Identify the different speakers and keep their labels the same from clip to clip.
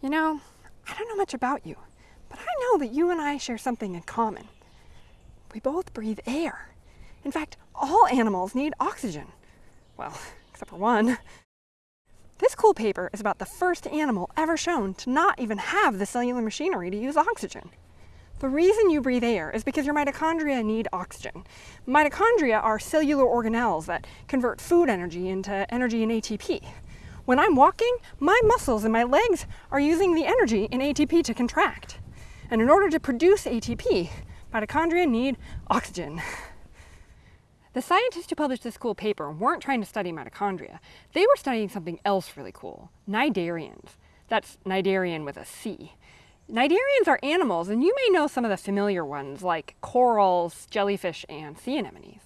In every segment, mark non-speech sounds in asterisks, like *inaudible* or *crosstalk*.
Speaker 1: You know, I don't know much about you, but I know that you and I share something in common. We both breathe air. In fact, all animals need oxygen. Well, *laughs* except for one. This cool paper is about the first animal ever shown to not even have the cellular machinery to use oxygen. The reason you breathe air is because your mitochondria need oxygen. Mitochondria are cellular organelles that convert food energy into energy in ATP. When I'm walking, my muscles and my legs are using the energy in ATP to contract. And in order to produce ATP, mitochondria need oxygen. The scientists who published this cool paper weren't trying to study mitochondria. They were studying something else really cool, cnidarians. That's cnidarian with a C. Cnidarians are animals, and you may know some of the familiar ones like corals, jellyfish, and sea anemones.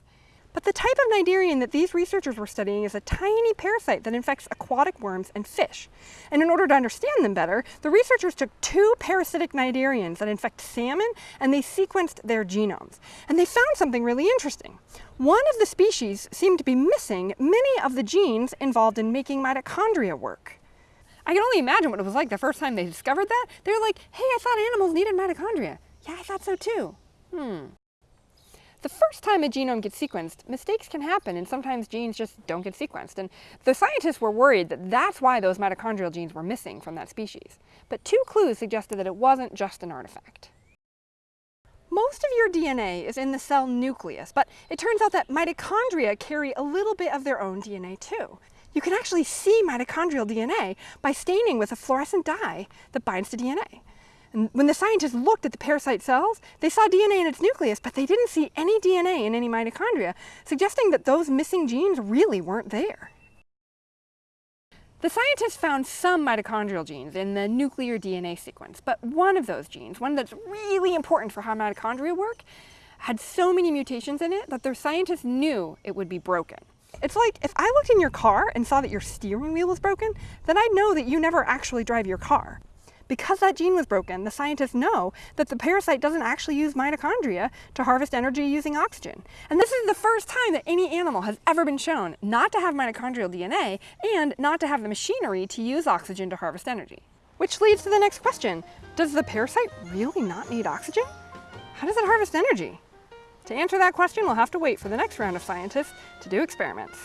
Speaker 1: But the type of cnidarian that these researchers were studying is a tiny parasite that infects aquatic worms and fish. And in order to understand them better, the researchers took two parasitic cnidarians that infect salmon and they sequenced their genomes. And they found something really interesting. One of the species seemed to be missing many of the genes involved in making mitochondria work. I can only imagine what it was like the first time they discovered that. They were like, hey, I thought animals needed mitochondria. Yeah, I thought so too. Hmm. The first time a genome gets sequenced, mistakes can happen and sometimes genes just don't get sequenced. And the scientists were worried that that's why those mitochondrial genes were missing from that species. But two clues suggested that it wasn't just an artifact. Most of your DNA is in the cell nucleus, but it turns out that mitochondria carry a little bit of their own DNA too. You can actually see mitochondrial DNA by staining with a fluorescent dye that binds to DNA. And when the scientists looked at the parasite cells, they saw DNA in its nucleus, but they didn't see any DNA in any mitochondria, suggesting that those missing genes really weren't there. The scientists found some mitochondrial genes in the nuclear DNA sequence, but one of those genes, one that's really important for how mitochondria work, had so many mutations in it that their scientists knew it would be broken. It's like if I looked in your car and saw that your steering wheel was broken, then I'd know that you never actually drive your car. Because that gene was broken, the scientists know that the parasite doesn't actually use mitochondria to harvest energy using oxygen. And this is the first time that any animal has ever been shown not to have mitochondrial DNA and not to have the machinery to use oxygen to harvest energy. Which leads to the next question. Does the parasite really not need oxygen? How does it harvest energy? To answer that question, we'll have to wait for the next round of scientists to do experiments.